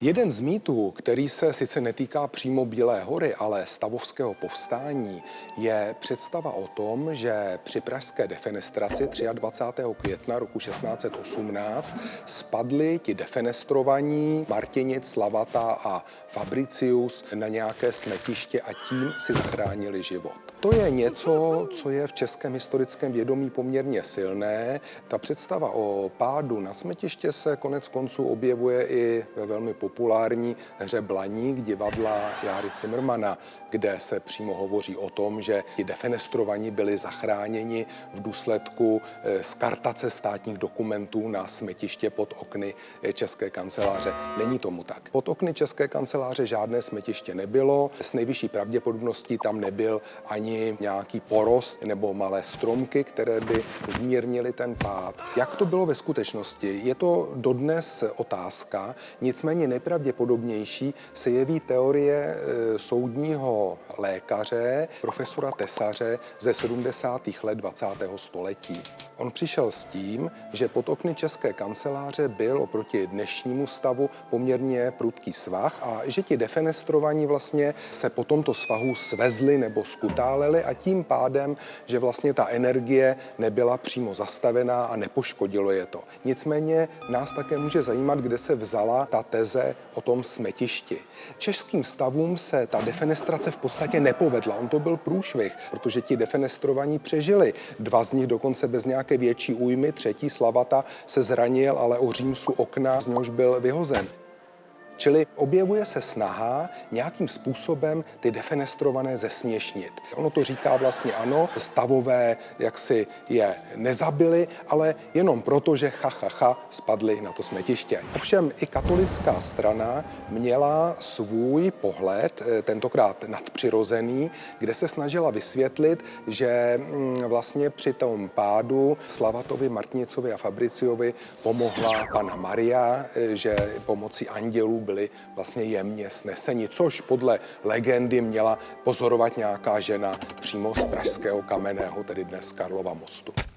Jeden z mýtů, který se sice netýká přímo Bílé hory, ale stavovského povstání, je představa o tom, že při pražské defenestraci 23. května roku 1618 spadli ti defenestrovaní Martinic, Slavata a Fabricius na nějaké smetiště a tím si zachránili život. To je něco, co je v českém historickém vědomí poměrně silné. Ta představa o pádu na smetiště se konec konců objevuje i ve velmi populární hře Blaník divadla Járy Cimrmana, kde se přímo hovoří o tom, že ti defenestrovaní byli zachráněni v důsledku eh, skartace státních dokumentů na smetiště pod okny eh, České kanceláře. Není tomu tak. Pod okny České kanceláře žádné smetiště nebylo. S nejvyšší pravděpodobností tam nebyl ani nějaký porost nebo malé stromky, které by zmírnily ten pád. Jak to bylo ve skutečnosti? Je to dodnes otázka, nicméně nejpravděpodobnější se jeví teorie e, soudního lékaře, profesora Tesaře ze 70. let 20. století. On přišel s tím, že pod okny České kanceláře byl oproti dnešnímu stavu poměrně prudký svah a že ti defenestrovaní vlastně se po tomto svahu svezli nebo skutáleli a tím pádem, že vlastně ta energie nebyla přímo zastavená a nepoškodilo je to. Nicméně nás také může zajímat, kde se vzala ta teze o tom smetišti. Českým stavům se ta defenestrace v podstatě nepovedla. On to byl průšvih, protože ti defenestrovaní přežili. Dva z nich dokonce bez nějaké větší újmy, třetí Slavata se zranil, ale o římsu okna z něhož byl vyhozen. Čili objevuje se snaha nějakým způsobem ty defenestrované zesměšnit. Ono to říká vlastně ano, stavové jaksi je nezabili, ale jenom proto, že ha, ha, ha spadli na to smetiště. Ovšem i katolická strana měla svůj pohled, eh, tentokrát nadpřirozený, kde se snažila vysvětlit, že mm, vlastně při tom pádu Slavatovi, Martinicovi a Fabriciovi pomohla Pana Maria, eh, že pomocí andělů byli vlastně jemně sneseni, což podle legendy měla pozorovat nějaká žena přímo z pražského kamenného, tedy dnes Karlova mostu.